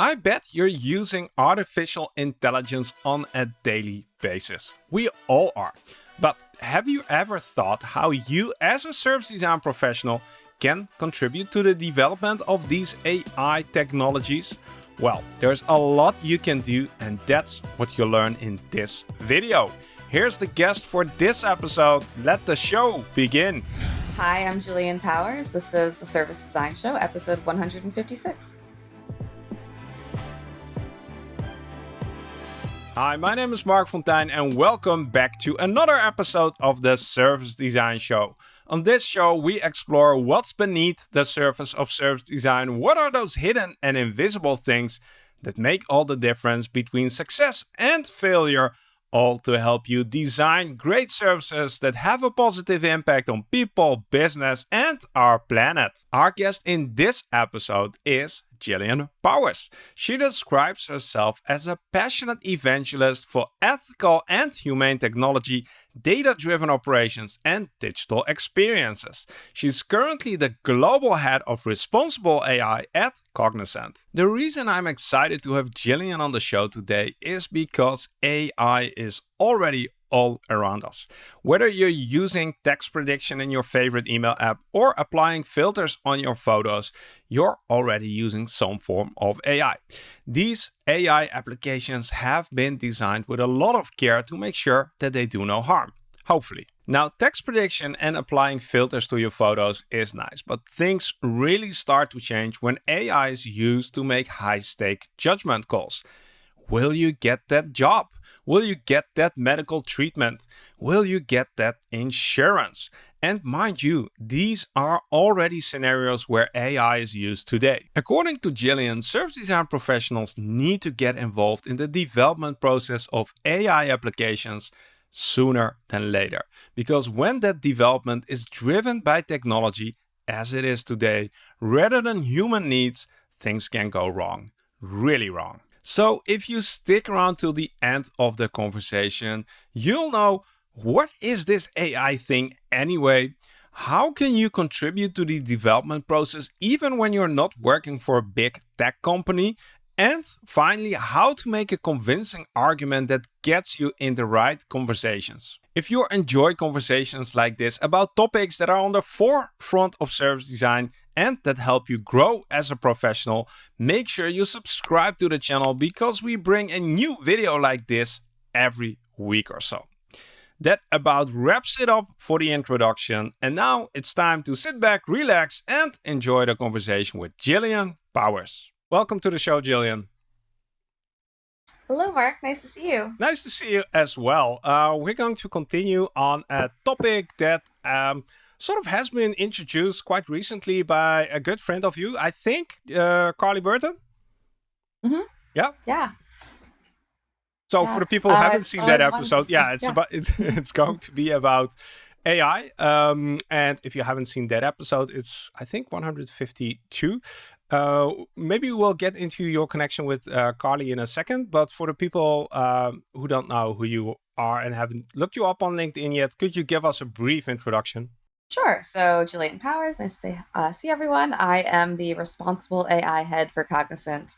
I bet you're using artificial intelligence on a daily basis. We all are. But have you ever thought how you as a service design professional can contribute to the development of these AI technologies? Well, there's a lot you can do and that's what you'll learn in this video. Here's the guest for this episode. Let the show begin. Hi, I'm Jillian Powers. This is the Service Design Show, episode 156. Hi, my name is Marc Fonteijn and welcome back to another episode of the Service Design Show. On this show, we explore what's beneath the surface of service design. What are those hidden and invisible things that make all the difference between success and failure all to help you design great services that have a positive impact on people, business, and our planet. Our guest in this episode is Jillian Powers. She describes herself as a passionate evangelist for ethical and humane technology, data-driven operations, and digital experiences. She's currently the global head of responsible AI at Cognizant. The reason I'm excited to have Jillian on the show today is because AI is already all around us. Whether you're using text prediction in your favorite email app or applying filters on your photos, you're already using some form of AI. These AI applications have been designed with a lot of care to make sure that they do no harm, hopefully. Now, text prediction and applying filters to your photos is nice, but things really start to change when AI is used to make high-stake judgment calls. Will you get that job? Will you get that medical treatment? Will you get that insurance? And mind you, these are already scenarios where AI is used today. According to Jillian, service design professionals need to get involved in the development process of AI applications sooner than later. Because when that development is driven by technology, as it is today, rather than human needs, things can go wrong. Really wrong. So if you stick around till the end of the conversation, you'll know what is this AI thing anyway? How can you contribute to the development process even when you're not working for a big tech company? And finally, how to make a convincing argument that gets you in the right conversations. If you enjoy conversations like this about topics that are on the forefront of service design and that help you grow as a professional, make sure you subscribe to the channel because we bring a new video like this every week or so. That about wraps it up for the introduction. And now it's time to sit back, relax, and enjoy the conversation with Jillian Powers. Welcome to the show, Jillian. Hello, Marc. Nice to see you. Nice to see you as well. Uh, we're going to continue on a topic that um, sort of has been introduced quite recently by a good friend of you, I think, uh, Carly Burton. Mm-hmm. Yeah. Yeah. So yeah. for the people who uh, haven't seen that episode, yeah, it's yeah. about it's it's going to be about AI. Um, and if you haven't seen that episode, it's I think 152. Uh, maybe we'll get into your connection with uh, Carly in a second, but for the people uh, who don't know who you are and haven't looked you up on LinkedIn yet, could you give us a brief introduction? Sure. So, Jillian Powers, nice to see, uh, see everyone. I am the responsible AI head for Cognizant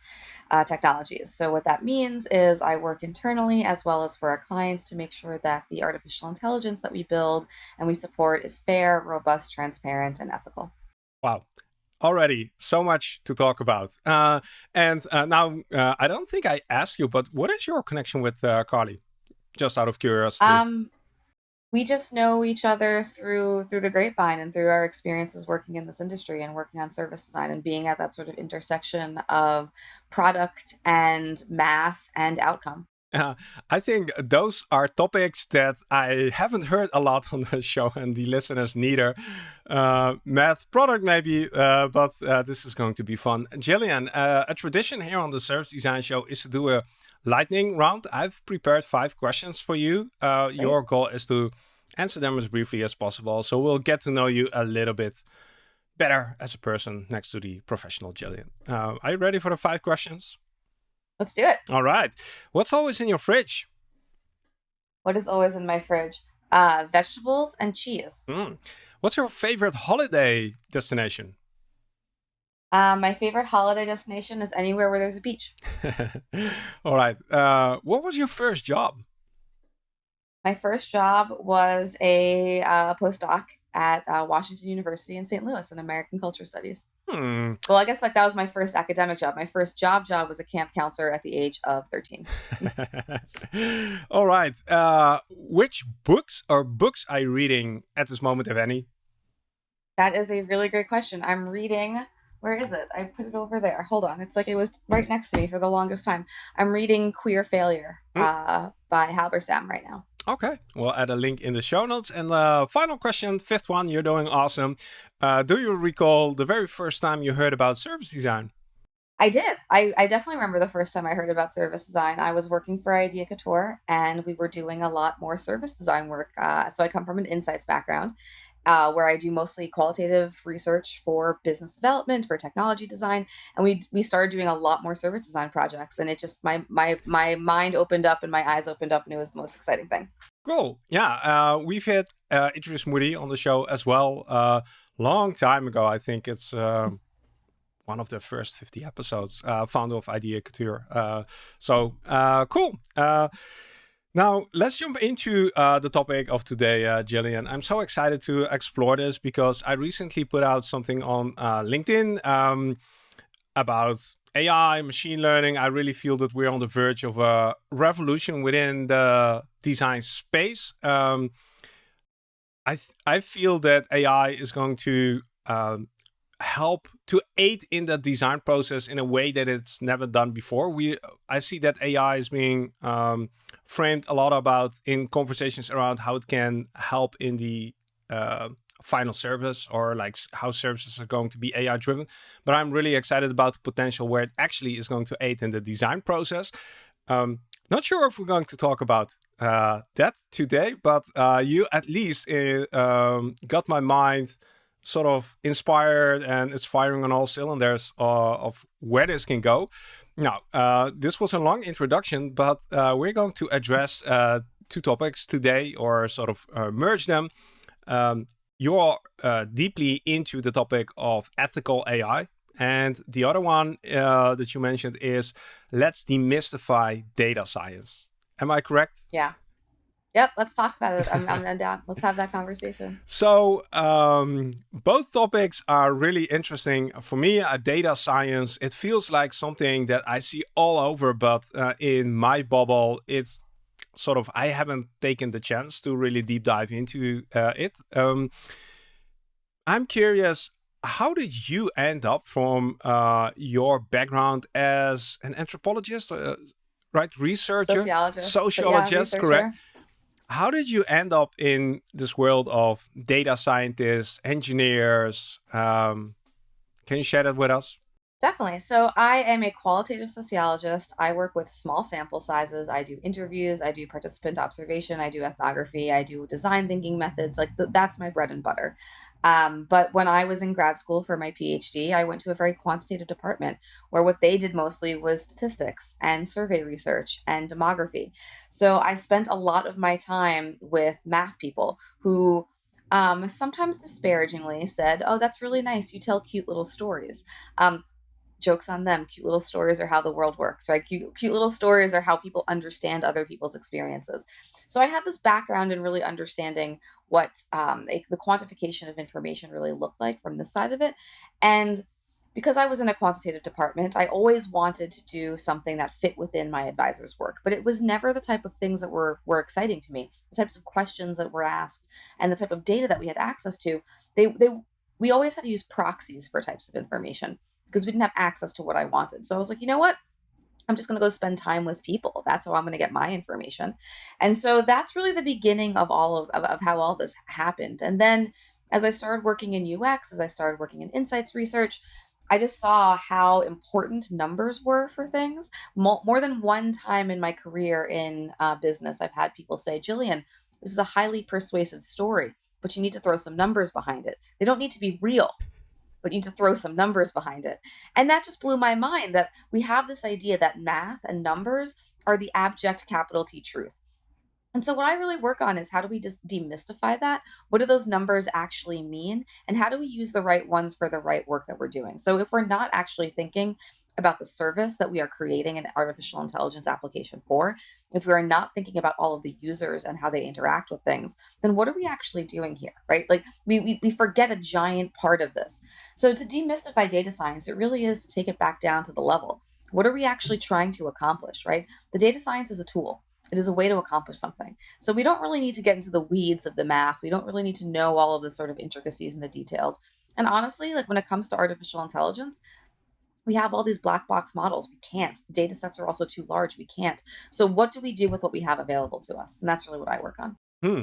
uh, Technologies. So, what that means is I work internally as well as for our clients to make sure that the artificial intelligence that we build and we support is fair, robust, transparent, and ethical. Wow already so much to talk about. Uh, and uh, now, uh, I don't think I asked you, but what is your connection with uh, Carly? Just out of curiosity. Um, we just know each other through through the grapevine and through our experiences working in this industry and working on service design and being at that sort of intersection of product and math and outcome. Uh, I think those are topics that I haven't heard a lot on the show and the listeners neither. Uh, math product maybe, uh, but uh, this is going to be fun. Jillian, uh, a tradition here on the Service Design Show is to do a lightning round. I've prepared five questions for you. Uh, your goal is to answer them as briefly as possible. So we'll get to know you a little bit better as a person next to the professional Jillian. are you ready for the five questions? Let's do it. All right. What's always in your fridge? What is always in my fridge? Uh, vegetables and cheese. Mm. What's your favorite holiday destination? Um, my favorite holiday destination is anywhere where there's a beach. All right. Uh, what was your first job? My first job was a uh, postdoc at uh, Washington University in St. Louis in American Culture Studies. Hmm. Well, I guess like that was my first academic job. My first job job was a camp counselor at the age of 13. All right. Uh, which books or books are you reading at this moment, if any? That is a really great question. I'm reading where is it? I put it over there. Hold on. It's like it was right next to me for the longest time. I'm reading Queer Failure Mm. uh, by Halberstam right now. Okay, we'll add a link in the show notes. And the final question, fifth one, you're doing awesome. Uh, do you recall the very first time you heard about service design? I did. I, I definitely remember the first time I heard about service design. I was working for Idea Couture and we were doing a lot more service design work. Uh, so I come from an insights background uh, where I do mostly qualitative research for business development, for technology design, and we we started doing a lot more service design projects. And it just my my my mind opened up and my eyes opened up, and it was the most exciting thing. Cool. Yeah, uh, we've had uh, Idris Mootee on the show as well. Uh, long time ago, I think it's um, one of the first 50 episodes. Uh, founder of Idea Couture. Uh, so uh, cool. Now, let's jump into uh, the topic of today, uh, Jillian. I'm so excited to explore this because I recently put out something on uh, LinkedIn um, about AI, machine learning. I really feel that we're on the verge of a revolution within the design space. Um, I, I feel that AI is going to um, help to aid in the design process in a way that it's never done before. We I see that AI is being um, framed a lot about in conversations around how it can help in the uh, final service or like how services are going to be AI driven. But I'm really excited about the potential where it actually is going to aid in the design process. Um, not sure if we're going to talk about uh, that today, but uh, you at least uh, um, got my mind sort of inspired and it's firing on all cylinders uh, of where this can go. Now, uh, this was a long introduction, but uh, we're going to address uh, two topics today or sort of uh, merge them. Um, you're uh, deeply into the topic of ethical AI. And the other one that you mentioned is let's demystify data science. Am I correct? Yeah. Yep, let's talk about it. I'm, I'm down. Let's have that conversation. So um, both topics are really interesting for me. Uh, data science, it feels like something that I see all over, but uh, in my bubble, it's sort of I haven't taken the chance to really deep dive into uh, it. Um, I'm curious. How did you end up from uh, your background as an anthropologist, uh, right? Researcher, Sociologist, sociologist, yeah, correct? How did you end up in this world of data scientists, engineers? Um, can you share that with us? Definitely. So I am a qualitative sociologist. I work with small sample sizes. I do interviews, I do participant observation, I do ethnography, I do design thinking methods. Like th- that's my bread and butter. Um, but when I was in grad school for my PhD, I went to a very quantitative department where what they did mostly was statistics and survey research and demography. So I spent a lot of my time with math people who um, sometimes disparagingly said, Oh, that's really nice. You tell cute little stories. Um, jokes on them. Cute little stories are how the world works, right? Cute, cute little stories are how people understand other people's experiences. So I had this background in really understanding what um, a, the quantification of information really looked like from this side of it. And because I was in a quantitative department, I always wanted to do something that fit within my advisor's work, but it was never the type of things that were were exciting to me. The types of questions that were asked and the type of data that we had access to, they they we always had to use proxies for types of information because we didn't have access to what I wanted. So I was like, you know what? I'm just going to go spend time with people. That's how I'm going to get my information. And so that's really the beginning of all of, of, of how all this happened. And then as I started working in UX, as I started working in insights research, I just saw how important numbers were for things. More, than one time in my career in uh, business, I've had people say, Jillian, this is a highly persuasive story, but you need to throw some numbers behind it. They don't need to be real but you need to throw some numbers behind it. And that just blew my mind that we have this idea that math and numbers are the abject capital T truth. And so what I really work on is how do we just demystify that? What do those numbers actually mean? And how do we use the right ones for the right work that we're doing? So if we're not actually thinking about the service that we are creating an artificial intelligence application for, if we are not thinking about all of the users and how they interact with things, then what are we actually doing here, right? Like we, we, we forget a giant part of this. So to demystify data science, it really is to take it back down to the level. What are we actually trying to accomplish, right? The data science is a tool. It is a way to accomplish something. So we don't really need to get into the weeds of the math. We don't really need to know all of the sort of intricacies and the details. And honestly, like when it comes to artificial intelligence, we have all these black box models. We can't. The data sets are also too large. We can't. So what do we do with what we have available to us? And that's really what I work on. Hmm.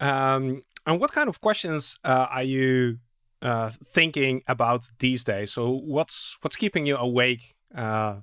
Um, and what kind of questions uh, are you uh, thinking about these days? So what's what's keeping you awake uh,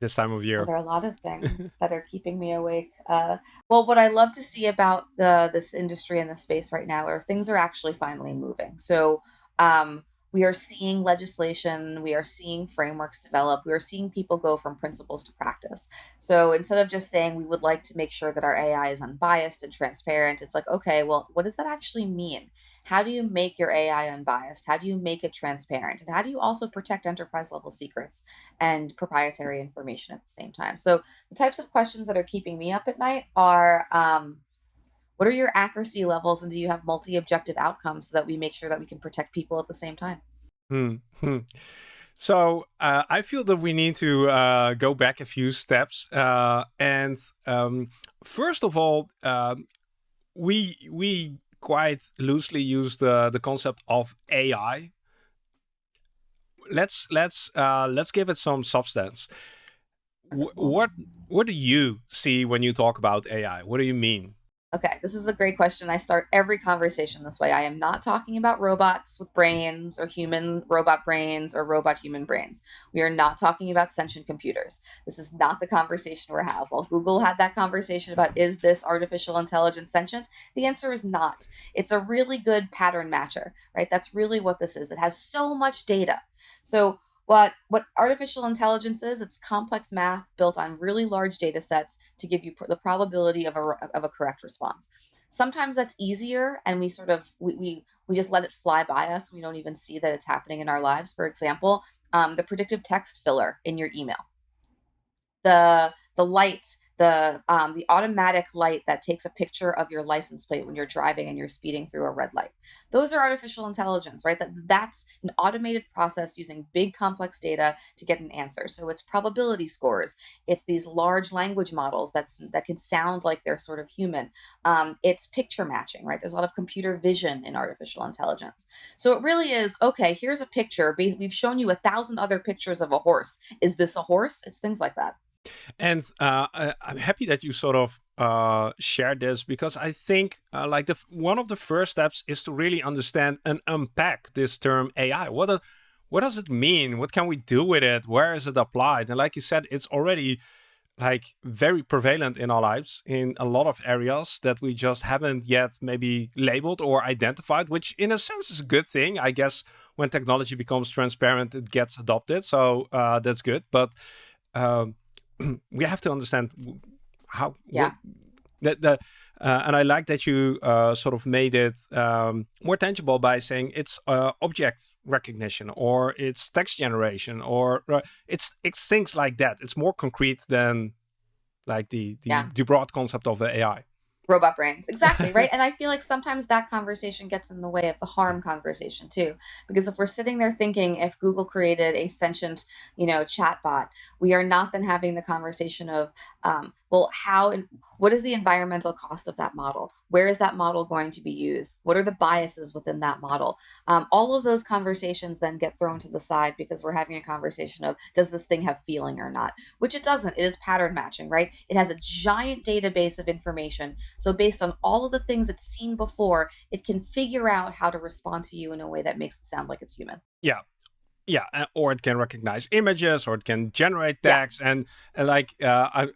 this time of year? Well, there are a lot of things that are keeping me awake. Uh, well, what I love to see about the this industry and the space right now are things are actually finally moving. So um, we are seeing legislation, we are seeing frameworks develop, we are seeing people go from principles to practice. So instead of just saying we would like to make sure that our AI is unbiased and transparent, it's like, okay, well, what does that actually mean? How do you make your AI unbiased? How do you make it transparent? And how do you also protect enterprise level secrets and proprietary information at the same time? So the types of questions that are keeping me up at night are um, what are your accuracy levels and do you have multi-objective outcomes so that we make sure that we can protect people at the same time hmm. hmm. so uh, i feel that we need to uh, go back a few steps uh, and um, first of all um, we we quite loosely use the the concept of ai let's let's uh, let's give it some substance what what do you see when you talk about ai what do you mean Okay, this is a great question. I start every conversation this way. I am not talking about robots with brains or human robot brains or robot human brains. We are not talking about sentient computers. This is not the conversation we're having. While Google had that conversation about is this artificial intelligence sentient, the answer is not. It's a really good pattern matcher, right? That's really what this is. It has so much data. So what, what artificial intelligence is, it's complex math built on really large data sets to give you pr the probability of a, of a correct response. Sometimes that's easier and we sort of, we, we, we just let it fly by us. We don't even see that it's happening in our lives. For example, um, the predictive text filler in your email. The, the light the um, the automatic light that takes a picture of your license plate when you're driving and you're speeding through a red light. Those are artificial intelligence, right? That that's an automated process using big complex data to get an answer. So it's probability scores. It's these large language models that's that can sound like they're sort of human. Um, it's picture matching, right? There's a lot of computer vision in artificial intelligence. So it really is okay. Here's a picture. We've shown you a thousand other pictures of a horse. Is this a horse? It's things like that. And uh, I'm happy that you sort of uh, shared this because I think uh, like the one of the first steps is to really understand and unpack this term AI. What a, what does it mean? What can we do with it? Where is it applied? And like you said, it's already like very prevalent in our lives in a lot of areas that we just haven't yet maybe labeled or identified, which in a sense is a good thing. I guess when technology becomes transparent, it gets adopted. So uh, that's good. But um, we have to understand how yeah that the uh, and I like that you uh, sort of made it um, more tangible by saying it's uh, object recognition or it's text generation or uh, it's it's things like that. It's more concrete than like the the, yeah. the broad concept of the AI robot brains. Exactly right? And i feel like sometimes that conversation gets in the way of the harm conversation too. Because if we're sitting there thinking if google created a sentient you know chatbot we are not then having the conversation of um, well, how and what is the environmental cost of that model? Where is that model going to be used? What are the biases within that model? Um, all of those conversations then get thrown to the side because we're having a conversation of does this thing have feeling or not? Which it doesn't. It is pattern matching, right? It has a giant database of information. So based on all of the things it's seen before, it can figure out how to respond to you in a way that makes it sound like it's human. Yeah, yeah or it can recognize images or it can generate text yeah. and, and like uh, I,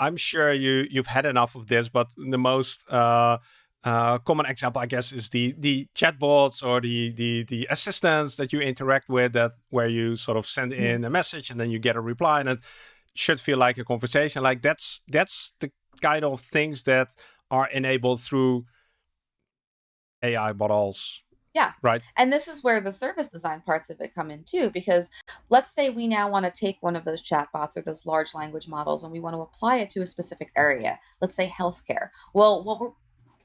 I'm sure you you've had enough of this, but the most uh, uh, common example, I guess, is the the chatbots or the the the assistants that you interact with, that where you sort of send in a message and then you get a reply, and it should feel like a conversation. Like that's that's the kind of things that are enabled through AI models. Yeah. Right. And this is where the service design parts of it come in too, because let's say we now want to take one of those chatbots or those large language models and we want to apply it to a specific area. Let's say healthcare. Well, what we're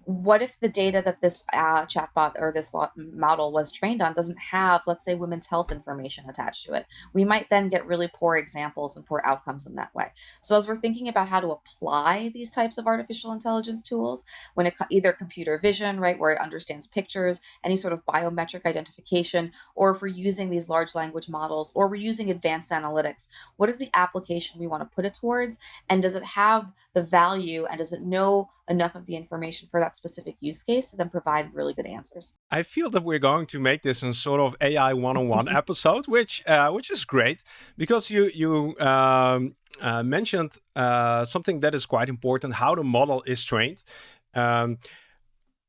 what if the data that this uh, chatbot or this model was trained on doesn't have, let's say, women's health information attached to it? We might then get really poor examples and poor outcomes in that way. So, as we're thinking about how to apply these types of artificial intelligence tools, when it either computer vision, right, where it understands pictures, any sort of biometric identification, or if we're using these large language models, or we're using advanced analytics, what is the application we want to put it towards? And does it have the value and does it know enough of the information for that specific use case and then provide really good answers. I feel that we're going to make this a sort of AI one-on-one episode, which uh, which is great because you you um, uh, mentioned uh, something that is quite important: how the model is trained. Um,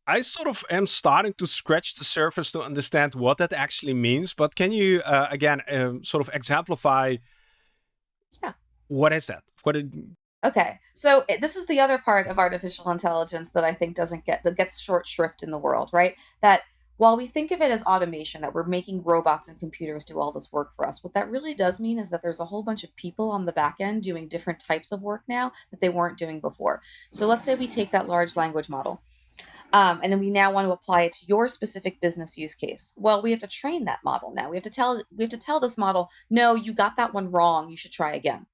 I sort of am starting to scratch the surface to understand what that actually means. But can you uh, again um, sort of exemplify? Yeah. What is that? What it, Okay, so this is the other part of artificial intelligence that I think doesn't get that gets short shrift in the world, right? That while we think of it as automation, that we're making robots and computers do all this work for us, what that really does mean is that there's a whole bunch of people on the back end doing different types of work now that they weren't doing before. So let's say we take that large language model. Um, and then we now want to apply it to your specific business use case. Well, we have to train that model now. We have to tell we have to tell this model, no, you got that one wrong. You should try again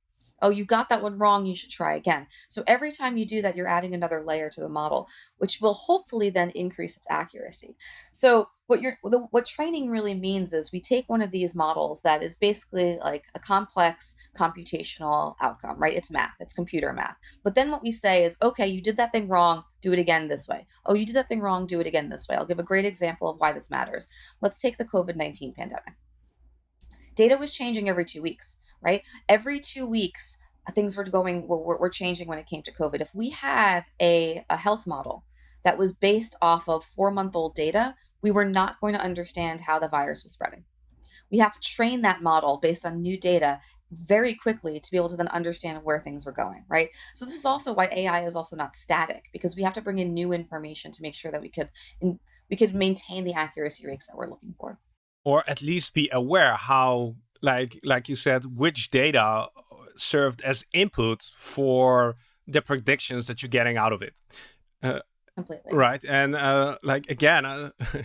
oh, you got that one wrong, you should try again. So every time you do that, you're adding another layer to the model, which will hopefully then increase its accuracy. So what you're the, what training really means is we take one of these models that is basically like a complex computational outcome, right? It's math, it's computer math. But then what we say is, okay, you did that thing wrong, do it again this way. Oh, you did that thing wrong, do it again this way. I'll give a great example of why this matters. Let's take the COVID-19 pandemic. Data was changing every two weeks right? Every two weeks, uh, things were going were, were changing when it came to COVID. If we had a, a health model that was based off of four month old data, we were not going to understand how the virus was spreading. We have to train that model based on new data very quickly to be able to then understand where things were going, right? So this is also why AI is also not static because we have to bring in new information to make sure that we could we could maintain the accuracy rates that we're looking for. Or at least be aware how like like you said, which data served as input for the predictions that you're getting out of it. Uh, Completely. Right, and uh, like again, uh,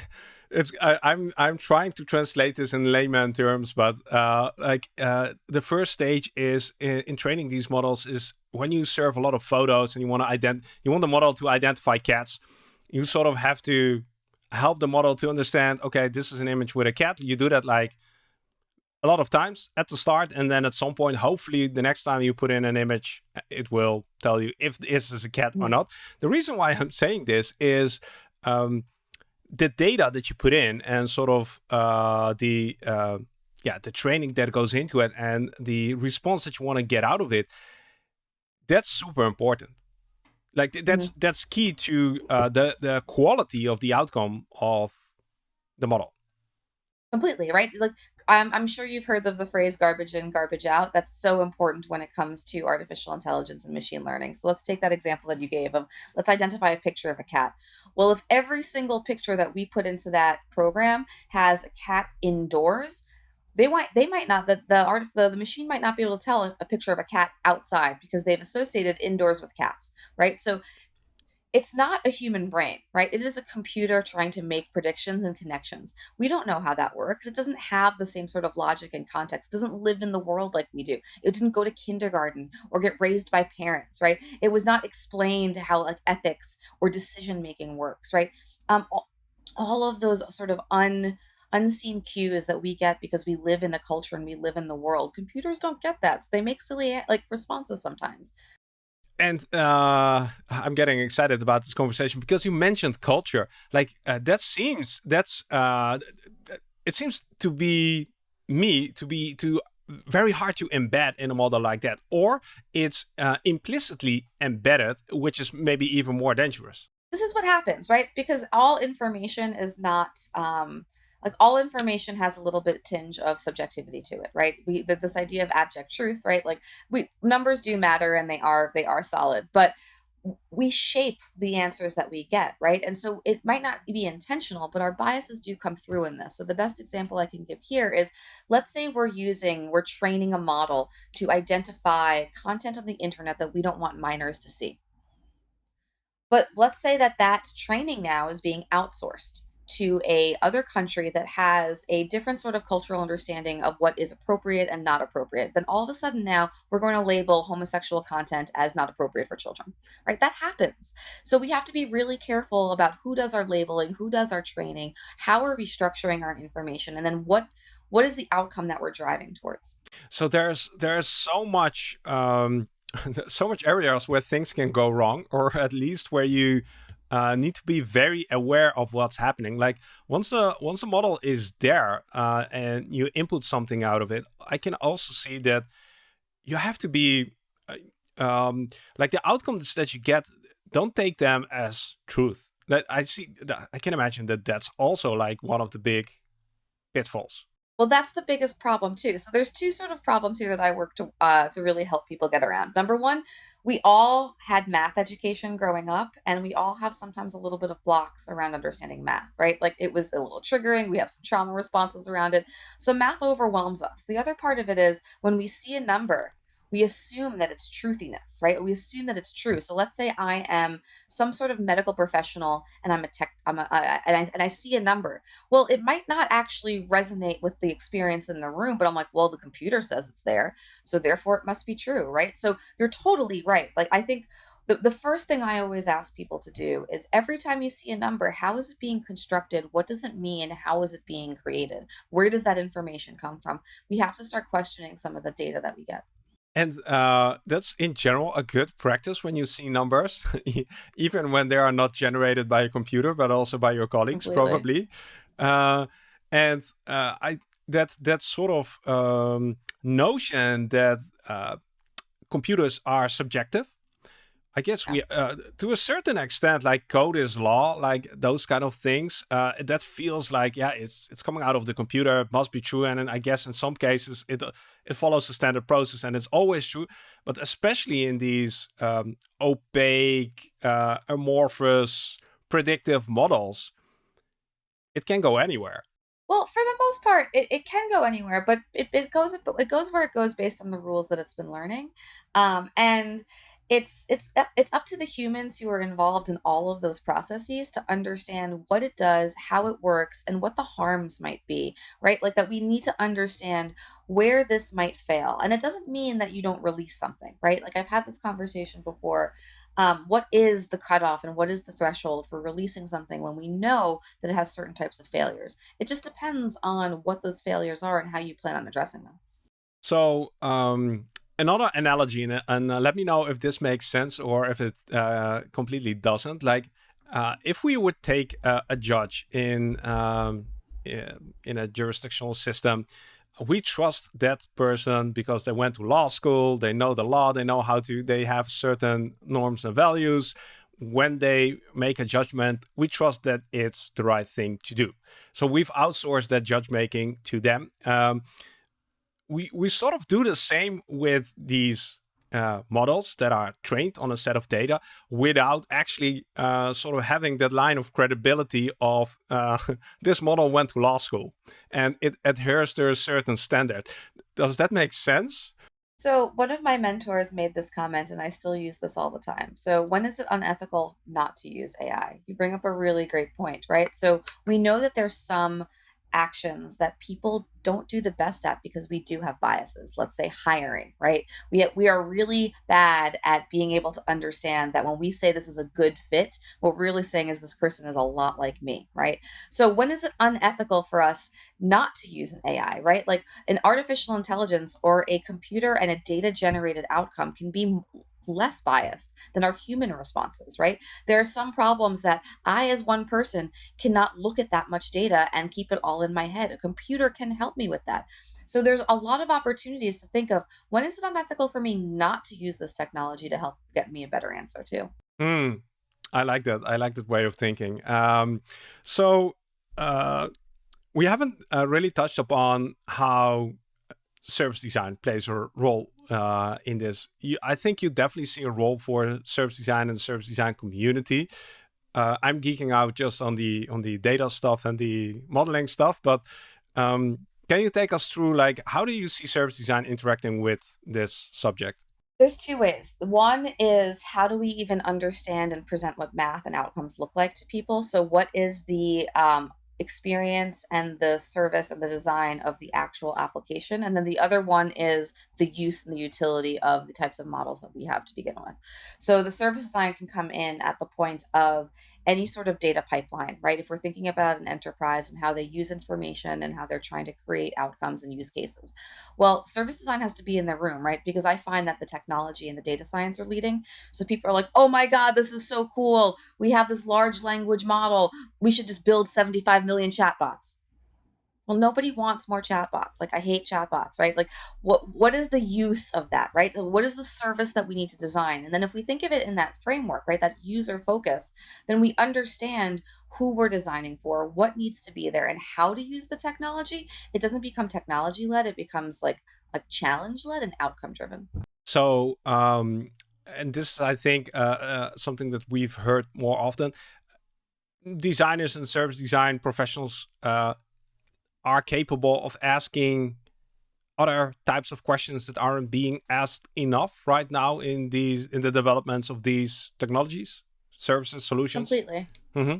it's I, am I'm, I'm trying to translate this in layman terms, but uh, like uh, the first stage is in, in, training these models is when you serve a lot of photos and you want to ident you want the model to identify cats. You sort of have to help the model to understand. Okay, this is an image with a cat. You do that like a lot of times at the start and then at some point hopefully the next time you put in an image it will tell you if this is a cat or mm. not the reason why i'm saying this is um, the data that you put in and sort of uh, the uh, yeah the training that goes into it and the response that you want to get out of it that's super important like that's mm. that's key to uh, the the quality of the outcome of the model completely right like I'm, I'm sure you've heard of the phrase garbage in, garbage out. That's so important when it comes to artificial intelligence and machine learning. So let's take that example that you gave of let's identify a picture of a cat. Well, if every single picture that we put into that program has a cat indoors, they might they might not the the art the, the machine might not be able to tell a, a picture of a cat outside because they've associated indoors with cats, right? So it's not a human brain, right? It is a computer trying to make predictions and connections. We don't know how that works. It doesn't have the same sort of logic and context. It doesn't live in the world like we do. It didn't go to kindergarten or get raised by parents, right? It was not explained how like ethics or decision making works, right? Um, all of those sort of un unseen cues that we get because we live in a culture and we live in the world. Computers don't get that, so they make silly like responses sometimes and uh, I'm getting excited about this conversation because you mentioned culture. Like uh, that seems that's uh, it seems to be me to be to very hard to embed in a model like that, or it's uh, implicitly embedded, which is maybe even more dangerous. This is what happens, right? Because all information is not um, like all information has a little bit tinge of subjectivity to it right we the, this idea of abject truth right like we numbers do matter and they are they are solid but we shape the answers that we get, right? And so it might not be intentional, but our biases do come through in this. So the best example I can give here is let's say we're using, we're training a model to identify content on the internet that we don't want minors to see. But let's say that that training now is being outsourced to a other country that has a different sort of cultural understanding of what is appropriate and not appropriate then all of a sudden now we're going to label homosexual content as not appropriate for children right? That happens. So we have to be really careful about who does our labeling who does our training how are we structuring our information and then what what is the outcome that we're driving towards? So there's there's so much um so much areas where things can go wrong or at least where you uh, need to be very aware of what's happening. Like once the once the model is there uh, and you input something out of it, I can also see that you have to be uh, um, like the outcomes that you get. Don't take them as truth. That I see. I can imagine that that's also like one of the big pitfalls. Well, that's the biggest problem too. So there's two sort of problems here that I work to uh, to really help people get around. Number one, we all had math education growing up, and we all have sometimes a little bit of blocks around understanding math, right? Like it was a little triggering. We have some trauma responses around it. So math overwhelms us. The other part of it is when we see a number we assume that it's truthiness, right? We assume that it's true. So let's say I am some sort of medical professional and I'm a tech, I'm a, uh, and I and I see a number. Well, it might not actually resonate with the experience in the room, but I'm like, well, the computer says it's there, so therefore it must be true, right? So you're totally right. Like I think the, the first thing I always ask people to do is every time you see a number, how is it being constructed? What does it mean? How is it being created? Where does that information come from? We have to start questioning some of the data that we get. And uh, that's in general a good practice when you see numbers, even when they are not generated by a computer, but also by your colleagues, Completely. probably. Uh, and uh, I that that sort of um, notion that uh, computers are subjective I guess we, uh, to a certain extent, like code is law, like those kind of things. Uh, that feels like, yeah, it's it's coming out of the computer. It must be true, and, and I guess in some cases it uh, it follows the standard process, and it's always true. But especially in these um, opaque, uh, amorphous, predictive models, it can go anywhere. Well, for the most part, it, it can go anywhere, but it, it goes it goes where it goes based on the rules that it's been learning, um, and it's it's it's up to the humans who are involved in all of those processes to understand what it does how it works and what the harms might be right? Like that we need to understand where this might fail. And it doesn't mean that you don't release something right? Like i've had this conversation before. Um, what is the cutoff and what is the threshold for releasing something when we know that it has certain types of failures? It just depends on what those failures are and how you plan on addressing them. So um another analogy, and, and uh, let me know if this makes sense or if it uh, completely doesn't. Like, uh, if we would take a judge in um, in a jurisdictional system, we trust that person because they went to law school, they know the law, they know how to, they have certain norms and values. When they make a judgment, we trust that it's the right thing to do. So we've outsourced that judge making to them. Um, we we sort of do the same with these uh, models that are trained on a set of data without actually uh, sort of having that line of credibility of uh, this model went to law school and it adheres to a certain standard. Does that make sense? So one of my mentors made this comment and I still use this all the time. So when is it unethical not to use AI? You bring up a really great point, right? So we know that there's some actions that people don't do the best at because we do have biases. Let's say hiring, right? We we are really bad at being able to understand that when we say this is a good fit, what we're really saying is this person is a lot like me, right? So when is it unethical for us not to use an AI, right? Like an artificial intelligence or a computer and a data generated outcome can be less biased than our human responses, right? There are some problems that I, as one person, cannot look at that much data and keep it all in my head. A computer can help me with that. So there's a lot of opportunities to think of when is it unethical for me not to use this technology to help get me a better answer too. Mm, I like that. I like that way of thinking. Um, so uh, we haven't uh, really touched upon how service design plays a role uh, in this. You, I think you definitely see a role for service design and service design community. Uh, I'm geeking out just on the on the data stuff and the modeling stuff, but um, can you take us through like how do you see service design interacting with this subject? There's two ways. One is how do we even understand and present what math and outcomes look like to people? So, what is the um, experience and the service and the design of the actual application. And then the other one is the use and the utility of the types of models that we have to begin with. So the service design can come in at the point of any sort of data pipeline, right? If we're thinking about an enterprise and how they use information and how they're trying to create outcomes and use cases. Well, service design has to be in the room, right? Because I find that the technology and the data science are leading. So people are like, oh my God, this is so cool. We have this large language model. We should just build 75 million chatbots. Well nobody wants more chatbots. Like i hate chatbots right? Like what what is the use of that right? What is the service that we need to design? And then if we think of it in that framework right that user focus then we understand who we're designing for what needs to be there and how to use the technology. It doesn't become technology led it becomes like a challenge led and outcome driven so um and this is i think uh, uh, something that we've heard more often designers and service design professionals uh, are capable of asking other types of questions that aren't being asked enough right now in these in the developments of these technologies services solutions completely mm-hmm.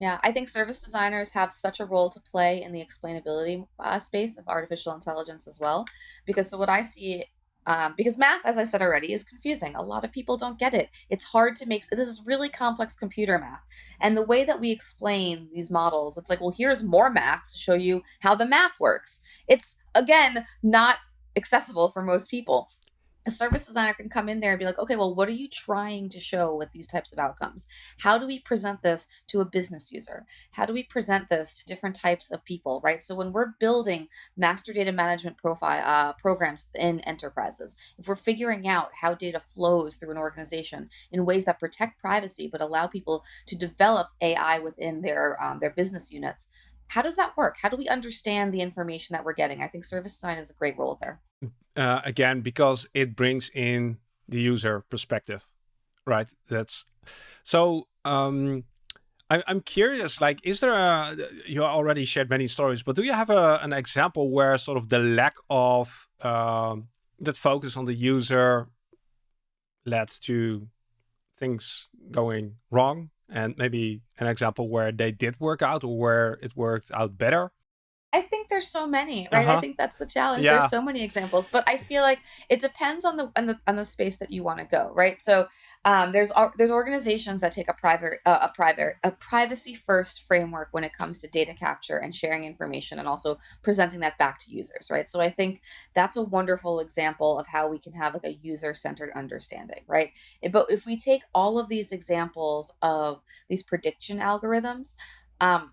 yeah i think service designers have such a role to play in the explainability uh, space of artificial intelligence as well because so what i see um, because math, as I said already, is confusing. A lot of people don't get it. It's hard to make, this is really complex computer math. And the way that we explain these models, it's like, well, here's more math to show you how the math works. It's, again, not accessible for most people a service designer can come in there and be like, okay, well, what are you trying to show with these types of outcomes? How do we present this to a business user? How do we present this to different types of people, right? So when we're building master data management profile uh, programs within enterprises, if we're figuring out how data flows through an organization in ways that protect privacy but allow people to develop AI within their um, their business units, how does that work? How do we understand the information that we're getting? I think service design is a great role there. Uh, again, because it brings in the user perspective, right? That's so. Um, I'm curious. Like, is there a? You already shared many stories, but do you have a, an example where sort of the lack of um, that focus on the user led to things going wrong and maybe an example where they did work out or where it worked out better I think there's so many, right? Uh-huh. I think that's the challenge. Yeah. There's so many examples, but I feel like it depends on the on the on the space that you want to go, right? So um, there's there's organizations that take a private uh, a private a privacy first framework when it comes to data capture and sharing information, and also presenting that back to users, right? So I think that's a wonderful example of how we can have like a user centered understanding, right? But if we take all of these examples of these prediction algorithms. Um,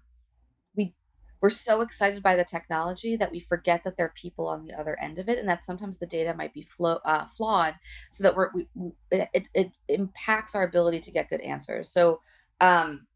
we're so excited by the technology that we forget that there are people on the other end of it and that sometimes the data might be uh, flawed so that we're we, it, it impacts our ability to get good answers. So um,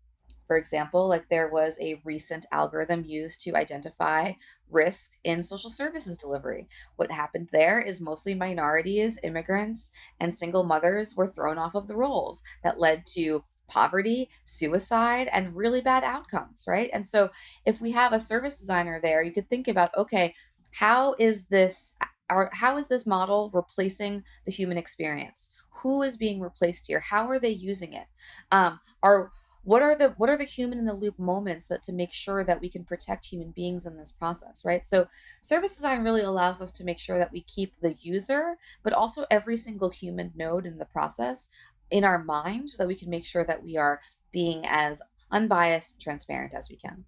for example like there was a recent algorithm used to identify risk in social services delivery. What happened there is mostly minorities immigrants and single mothers were thrown off of the rolls that led to poverty, suicide, and really bad outcomes, right? And so if we have a service designer there, you could think about, okay, how is this or how is this model replacing the human experience? Who is being replaced here? How are they using it? Um, are what are the what are the human in the loop moments that to make sure that we can protect human beings in this process right so service design really allows us to make sure that we keep the user but also every single human node in the process in our mind so that we can make sure that we are being as unbiased transparent as we can.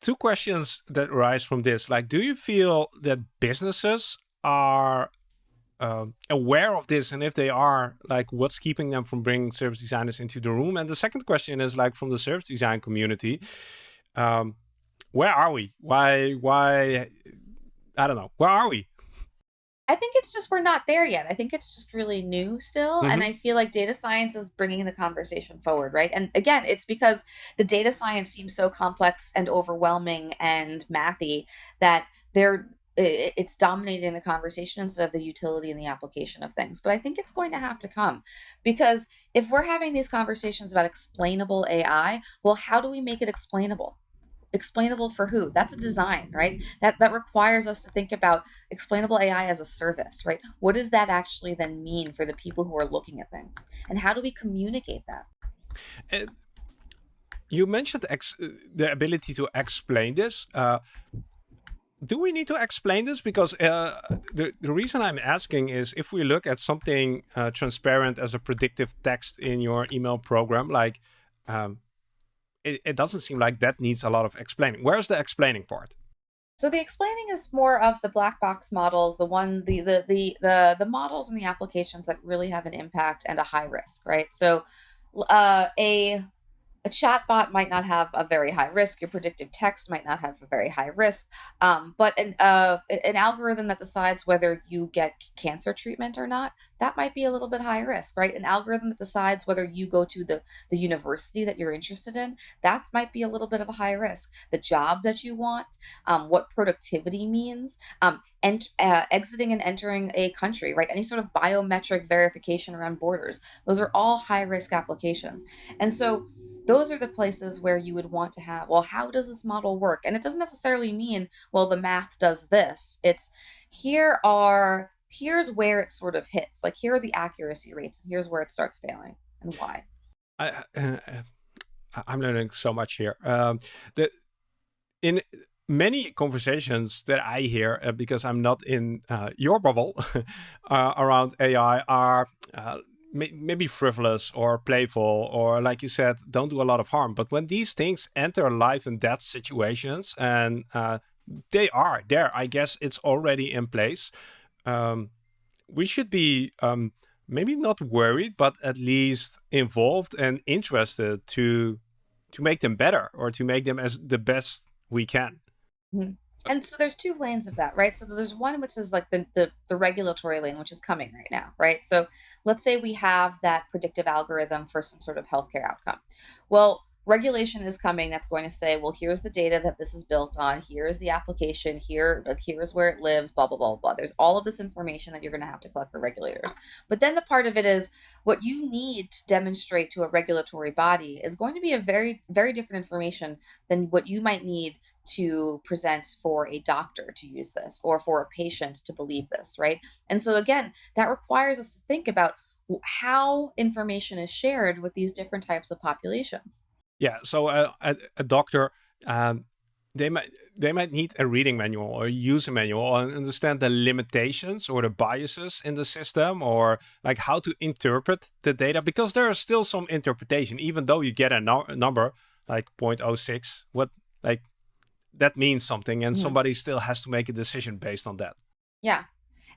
Two questions that arise from this. Like do you feel that businesses are uh, aware of this? And if they are like what's keeping them from bringing service designers into the room? And the second question is like from the service design community um, where are we? Why why i don't know. Where are we I think it's just we're not there yet. I think it's just really new still. Mm-hmm. And I feel like data science is bringing the conversation forward, right? And again, it's because the data science seems so complex and overwhelming and mathy that there it's dominating the conversation instead of the utility and the application of things. But I think it's going to have to come because if we're having these conversations about explainable AI, well, how do we make it explainable? Explainable for who? That's a design, right? That that requires us to think about explainable AI as a service, right? What does that actually then mean for the people who are looking at things? And how do we communicate that? And you mentioned the ability to explain this. Uh, do we need to explain this? Because uh, the, the reason I'm asking is if we look at something uh, transparent as a predictive text in your email program, like um, it, it doesn't seem like that needs a lot of explaining. Where's the explaining part? So the explaining is more of the black box models, the one, the the the the, the models and the applications that really have an impact and a high risk, right? So uh, a a chatbot might not have a very high risk. Your predictive text might not have a very high risk. Um, but an, uh, an algorithm that decides whether you get cancer treatment or not, that might be a little bit high risk, right? An algorithm that decides whether you go to the, the university that you're interested in, that might be a little bit of a high risk. The job that you want, um, what productivity means, um, and uh, exiting and entering a country, right? Any sort of biometric verification around borders, those are all high risk applications. And so those are the places where you would want to have, well, how does this model work? And it doesn't necessarily mean, well, the math does this. It's here are, here's where it sort of hits. Like here are the accuracy rates and here's where it starts failing and why. I, uh, I'm learning so much here. Um, the, in many conversations that I hear, uh, because I'm not in uh, your bubble uh, around AI, are uh, maybe frivolous or playful or like you said don't do a lot of harm. But when these things enter life and death situations and uh, they are there i guess it's already in place um, we should be um, maybe not worried but at least involved and interested to to make them better or to make them as the best we can. Mm -hmm and so there's two lanes of that right? So there's one which is like the, the, the regulatory lane which is coming right now right? So let's say we have that predictive algorithm for some sort of healthcare outcome. Well regulation is coming that's going to say well here's the data that this is built on here's the application here like here's where it lives blah blah blah blah. There's all of this information that you're going to have to collect for regulators. But then the part of it is what you need to demonstrate to a regulatory body is going to be a very very different information than what you might need to present for a doctor to use this or for a patient to believe this, right? And so again, that requires us to think about how information is shared with these different types of populations. Yeah, so uh, a, a, doctor, um, they might they might need a reading manual or a user manual and understand the limitations or the biases in the system or like how to interpret the data because there is still some interpretation even though you get a, no number like 0.06 what like that means something and mm. somebody still has to make a decision based on that. Yeah.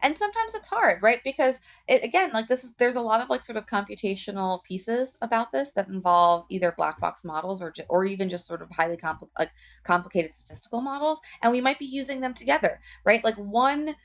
And sometimes it's hard right? Because it, again like this is there's a lot of like sort of computational pieces about this that involve either black box models or or even just sort of highly compl like complicated statistical models and we might be using them together right? Like one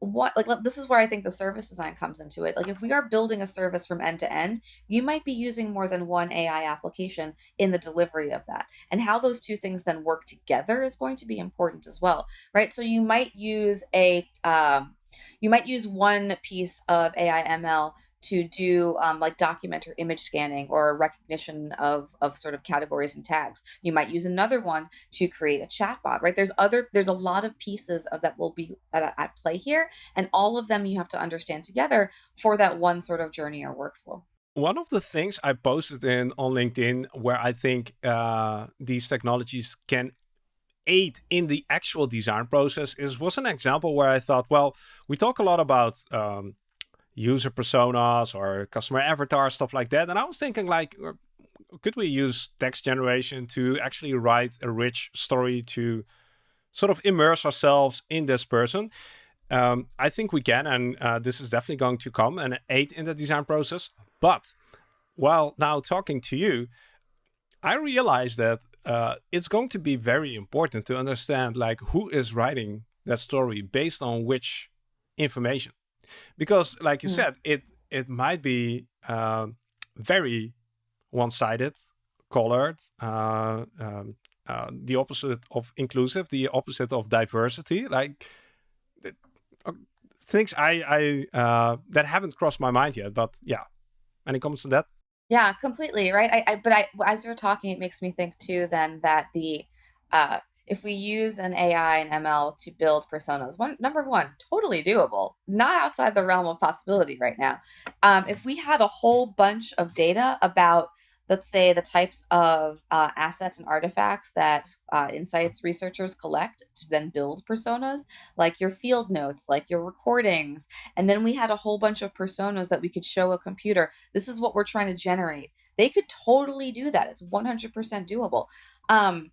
what like this is where I think the service design comes into it. Like if we are building a service from end to end, you might be using more than one AI application in the delivery of that. And how those two things then work together is going to be important as well, right? So you might use a um, you might use one piece of AI ML to do um, like document or image scanning or recognition of, of sort of categories and tags. You might use another one to create a chatbot, right? There's other, there's a lot of pieces of that will be at, at play here. And all of them you have to understand together for that one sort of journey or workflow. One of the things I posted in on LinkedIn where I think uh, these technologies can aid in the actual design process is was an example where I thought, well, we talk a lot about um, user personas or customer avatars, stuff like that. And I was thinking like, uh, could we use text generation to actually write a rich story to sort of immerse ourselves in this person? Um, I think we can, and uh, this is definitely going to come and aid in the design process. But while now talking to you, I realized that uh, it's going to be very important to understand like who is writing that story based on which information because like you mm. said it it might be uh, very one-sided colored uh, um, uh, the opposite of inclusive the opposite of diversity like things I, I uh, that haven't crossed my mind yet. But yeah, any comments on that? Yeah, completely right. I, I but I as you're talking, it makes me think too. Then that the uh, if we use an AI and ML to build personas, one number one, totally doable, not outside the realm of possibility right now. Um, if we had a whole bunch of data about let's say the types of uh, assets and artifacts that uh, insights researchers collect to then build personas like your field notes like your recordings and then we had a whole bunch of personas that we could show a computer this is what we're trying to generate. They could totally do that. It's 100% doable. Um,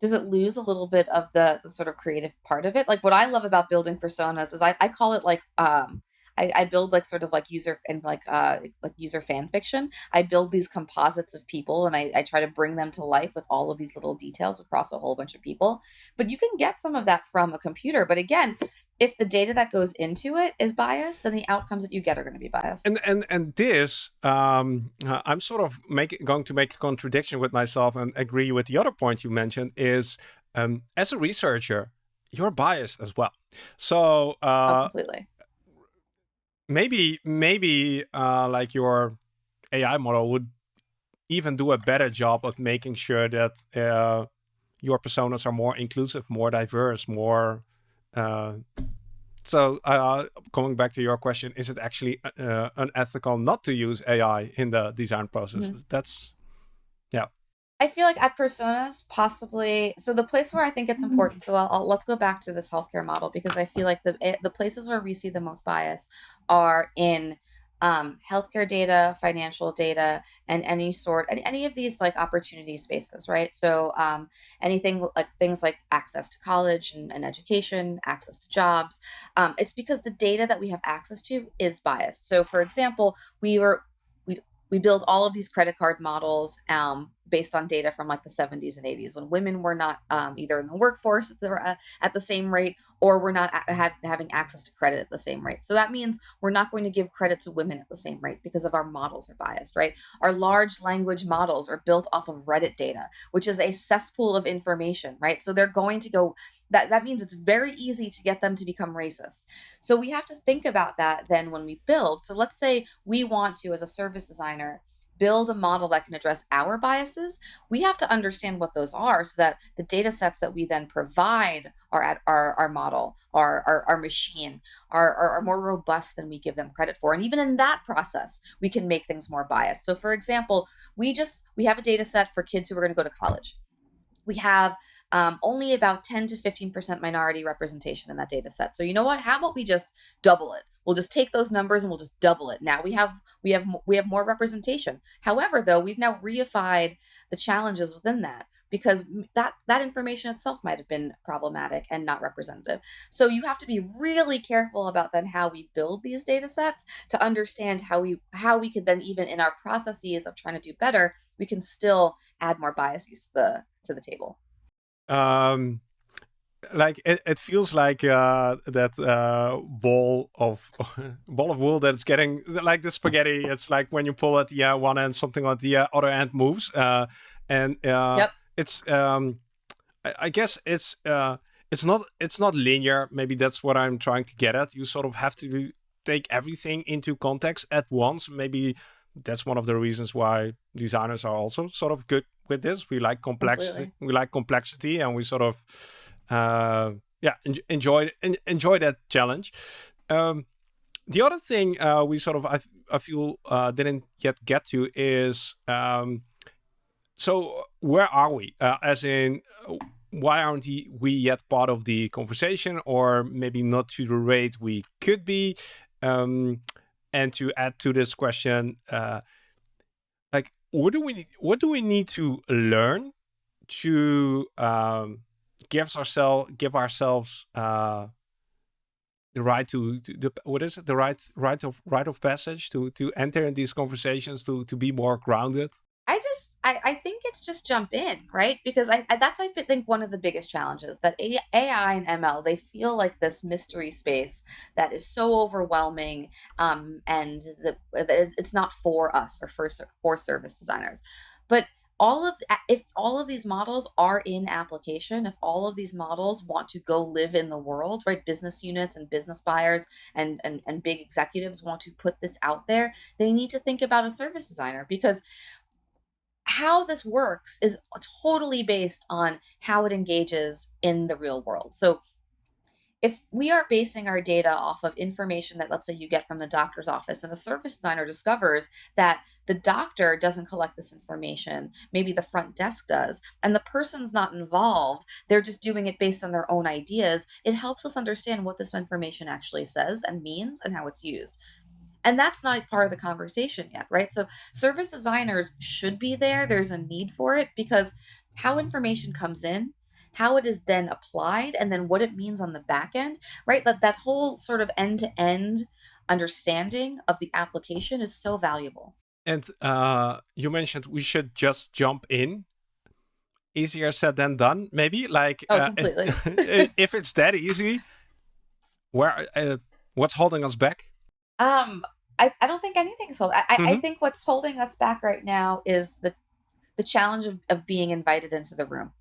does it lose a little bit of the, the sort of creative part of it? Like what i love about building personas is i, I call it like um, I, I build like sort of like user and like uh like user fan fiction. I build these composites of people and I, I try to bring them to life with all of these little details across a whole bunch of people. But you can get some of that from a computer. But again, if the data that goes into it is biased, then the outcomes that you get are going to be biased. And and and this, um, uh, I'm sort of make, going to make a contradiction with myself and agree with the other point you mentioned is um, as a researcher, you're biased as well. So uh, oh, completely maybe maybe uh, like your AI model would even do a better job of making sure that uh, your personas are more inclusive, more diverse, more. Uh, so uh, coming back to your question, is it actually uh, unethical not to use AI in the design process? -hmm. That's, yeah. I feel like at personas, possibly. So the place where I think it's mm-hmm. important. So I'll, I'll, let's go back to this healthcare model because I feel like the the places where we see the most bias are in um, healthcare data, financial data, and any sort, and any of these like opportunity spaces, right? So um, anything like things like access to college and, and education, access to jobs. Um, it's because the data that we have access to is biased. So for example, we were we build all of these credit card models um, based on data from like the 70s and 80s when women were not um, either in the workforce at the, uh, at the same rate or we're not ha having access to credit at the same rate. So that means we're not going to give credit to women at the same rate because of our models are biased, right? Our large language models are built off of Reddit data, which is a cesspool of information, right? So they're going to go that that means it's very easy to get them to become racist. So we have to think about that then when we build. So let's say we want to as a service designer build a model that can address our biases, we have to understand what those are so that the data sets that we then provide our our, our model, our, our, our machine, are, are, are more robust than we give them credit for. And even in that process, we can make things more biased. So for example, we just we have a data set for kids who are going to go to college we have um, only about 10 to 15% minority representation in that data set. So you know what? How about we just double it? We'll just take those numbers and we'll just double it. Now we have we have we have more representation. However, though, we've now reified the challenges within that because that that information itself might have been problematic and not representative. So you have to be really careful about then how we build these data sets to understand how we how we could then even in our processes of trying to do better, we can still add more biases to the to the table. Um like it, it feels like uh, that uh, ball of ball of wool that's getting like the spaghetti. It's like when you pull at the uh, one end, something on the uh, other end moves. Uh, and uh, yep it's um, I, I guess it's uh, it's not it's not linear. Maybe that's what I'm trying to get at. You sort of have to take everything into context at once. Maybe that's one of the reasons why designers are also sort of good with this. We like complexity. Completely. We like complexity, and we sort of uh, yeah enjoy enjoy that challenge. Um, the other thing uh, we sort of I, I feel uh, didn't yet get to is um, so where are we? Uh, as in, why aren't we yet part of the conversation, or maybe not to the rate we could be? Um, and to add to this question, uh, like, what do we what do we need to learn to um, give ourselves give ourselves uh, the right to, to the, what is it? The right right of right of passage to to enter in these conversations to to be more grounded I just I, I think it's just jump in, right? Because I, I that's I think one of the biggest challenges that AI and ML they feel like this mystery space that is so overwhelming, um, and the, it's not for us or for for service designers. But all of if all of these models are in application if all of these models want to go live in the world right business units and business buyers and and, and big executives want to put this out there they need to think about a service designer because how this works is totally based on how it engages in the real world. So if we are basing our data off of information that let's say you get from the doctor's office and a service designer discovers that the doctor doesn't collect this information maybe the front desk does and the person's not involved they're just doing it based on their own ideas it helps us understand what this information actually says and means and how it's used and that's not part of the conversation yet right so service designers should be there there's a need for it because how information comes in how it is then applied, and then what it means on the back end, right? That that whole sort of end to end understanding of the application is so valuable. And uh, you mentioned we should just jump in. Easier said than done, maybe. Like, oh, completely. Uh, if it's that easy, where uh, what's holding us back? Um, I, I don't think anything's holding. I, mm -hmm. I mm-hmm. think what's holding us back right now is the the challenge of, of being invited into the room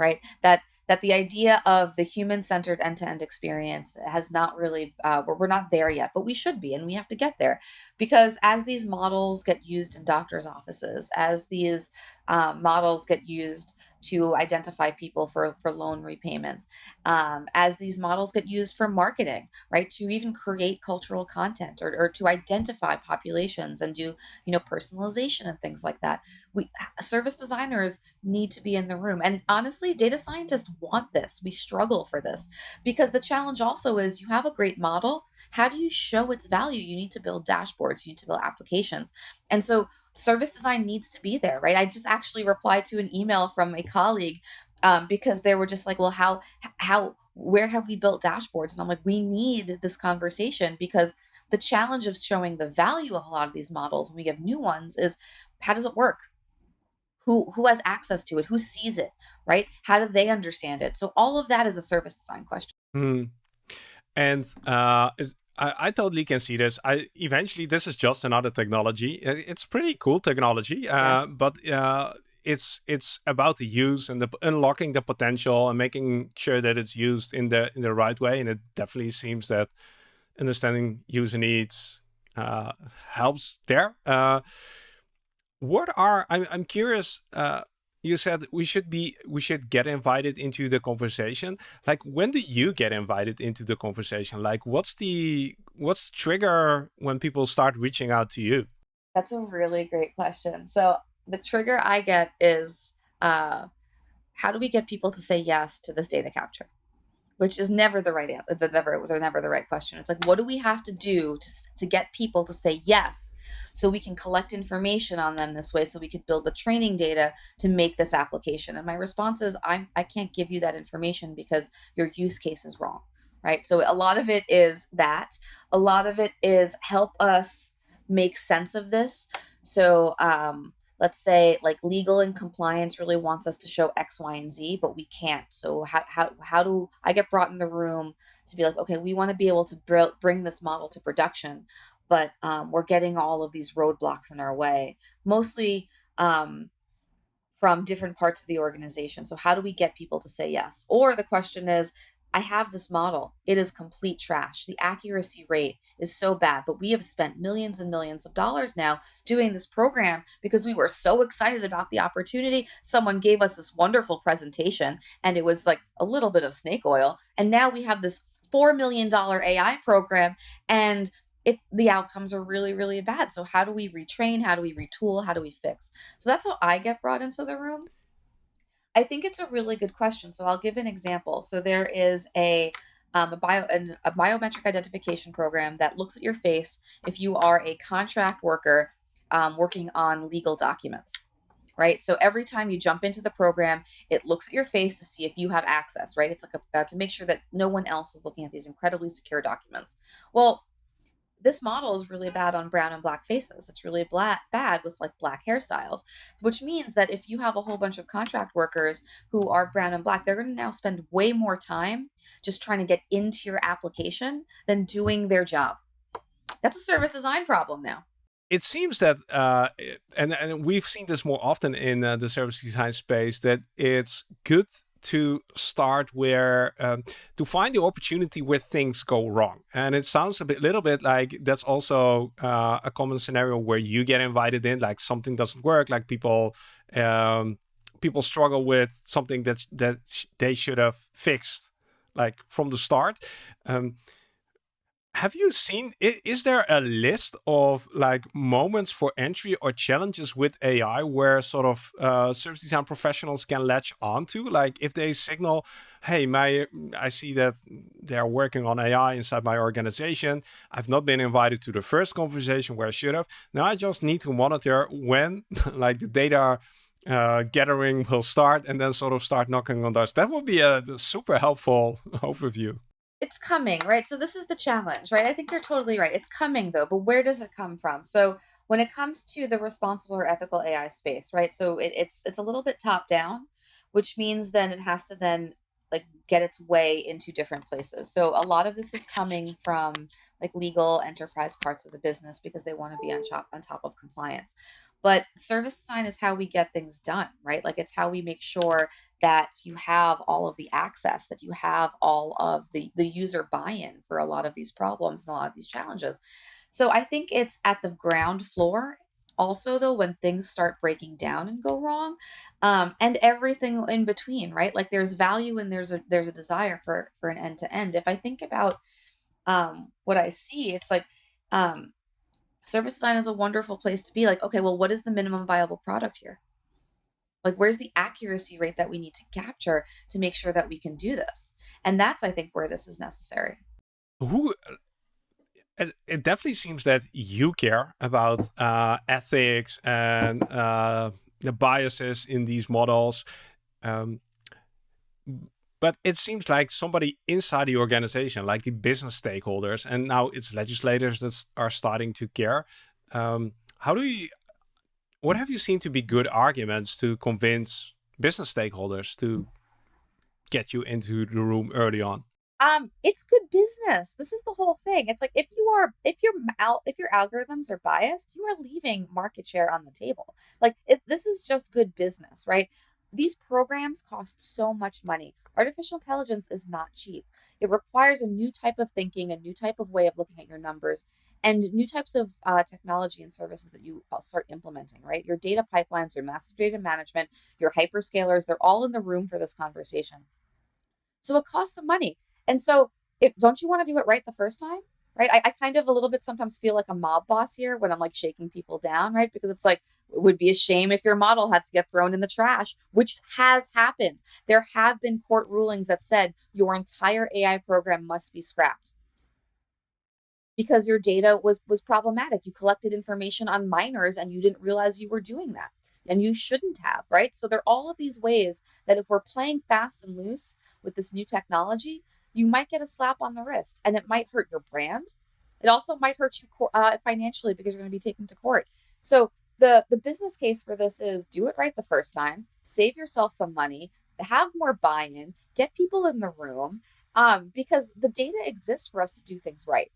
right? That that the idea of the human-centered end-to-end experience has not really uh, we're, we're not there yet but we should be and we have to get there because as these models get used in doctors offices as these um, models get used to identify people for, for loan repayments, um, as these models get used for marketing, right? To even create cultural content or, or to identify populations and do, you know, personalization and things like that. We service designers need to be in the room. And honestly, data scientists want this. We struggle for this because the challenge also is you have a great model. How do you show its value? You need to build dashboards, you need to build applications. And so service design needs to be there, right? I just actually replied to an email from a colleague um, because they were just like, well, how, how, where have we built dashboards? And I'm like, we need this conversation because the challenge of showing the value of a lot of these models when we have new ones is how does it work? Who, who has access to it? Who sees it, right? How do they understand it? So all of that is a service design question. Hmm. And uh, I, I, totally can see this. I eventually this is just another technology. It's pretty cool technology, uh, yeah. but uh, it's it's about the use and the unlocking the potential and making sure that it's used in the in the right way. And it definitely seems that understanding user needs uh, helps there. Uh, what are I'm I'm curious uh, you said we should be we should get invited into the conversation. Like when do you get invited into the conversation? Like what's the what's the trigger when people start reaching out to you? That's a really great question. So the trigger i get is uh how do we get people to say yes to this data capture which is never the right answer. Never, they're never the right question. It's like, what do we have to do to, to get people to say yes so we can collect information on them this way so we could build the training data to make this application? And my response is, I'm, I can't give you that information because your use case is wrong, right? So a lot of it is that. A lot of it is help us make sense of this. So, um, let's say like legal and compliance really wants us to show X, Y, and Z, but we can't. So how, how, how do I get brought in the room to be like, okay, we want to be able to br bring this model to production, but um, we're getting all of these roadblocks in our way, mostly um, from different parts of the organization. So how do we get people to say yes? Or the question is, I have this model. It is complete trash. The accuracy rate is so bad, but we have spent millions and millions of dollars now doing this program because we were so excited about the opportunity. Someone gave us this wonderful presentation and it was like a little bit of snake oil. And now we have this $4 million AI program and it the outcomes are really really bad so how do we retrain how do we retool how do we fix so that's how i get brought into the room I think it's a really good question. So I'll give an example. So there is a um, a bio an, a biometric identification program that looks at your face if you are a contract worker um, working on legal documents right so every time you jump into the program it looks at your face to see if you have access right it's like a, uh, to make sure that no one else is looking at these incredibly secure documents well this model is really bad on brown and black faces. It's really black, bad with like black hairstyles, which means that if you have a whole bunch of contract workers who are brown and black, they're going to now spend way more time just trying to get into your application than doing their job. That's a service design problem now. it seems that, uh, and, and we've seen this more often in uh, the service design space, that it's good to start where um, to find the opportunity where things go wrong. And it sounds a bit little bit like that's also uh, a common scenario where you get invited in like something doesn't work like people um, people struggle with something that that they should have fixed like from the start. Um, have you seen is there a list of like moments for entry or challenges with ai where sort of uh, service design professionals can latch onto? Like if they signal hey my i see that they're working on ai inside my organization. I've not been invited to the first conversation where i should have. Now i just need to monitor when like the data uh, gathering will start and then sort of start knocking on doors. That would be a super helpful overview it's coming, right? So this is the challenge, right? I think you're totally right. It's coming though, but where does it come from? So when it comes to the responsible or ethical AI space, right? So it, it's it's a little bit top down, which means then it has to then like get its way into different places. So a lot of this is coming from like legal enterprise parts of the business because they want to be on top on top of compliance. But service design is how we get things done, right? Like it's how we make sure that you have all of the access, that you have all of the the user buy-in for a lot of these problems and a lot of these challenges. So I think it's at the ground floor also though when things start breaking down and go wrong um, and everything in between right like there's value and there's a there's a desire for for an end to end if i think about um, what i see it's like um, service design is a wonderful place to be like okay well what is the minimum viable product here? Like where's the accuracy rate that we need to capture to make sure that we can do this? And that's i think where this is necessary. Who it, it definitely seems that you care about uh, ethics and uh, the biases in these models. Um, but it seems like somebody inside the organization, like the business stakeholders, and now it's legislators that are starting to care. Um, how do you, what have you seen to be good arguments to convince business stakeholders to get you into the room early on? um it's good business. This is the whole thing. It's like if you are if your if your algorithms are biased you are leaving market share on the table. Like this is just good business right? These programs cost so much money artificial intelligence is not cheap. It requires a new type of thinking a new type of way of looking at your numbers and new types of uh, technology and services that you uh, start implementing right? Your data pipelines your master data management your hyperscalers they're all in the room for this conversation. So it costs some money. And so, if don't you want to do it right the first time? Right. I, I kind of a little bit sometimes feel like a mob boss here when I'm like shaking people down, right? Because it's like, it would be a shame if your model had to get thrown in the trash, which has happened. There have been court rulings that said your entire AI program must be scrapped because your data was was problematic. You collected information on minors and you didn't realize you were doing that. And you shouldn't have, right? So there are all of these ways that if we're playing fast and loose with this new technology, you might get a slap on the wrist and it might hurt your brand. It also might hurt you uh, financially because you're going to be taken to court. So the the business case for this is do it right the first time, save yourself some money, have more buy-in, get people in the room, um, because the data exists for us to do things right.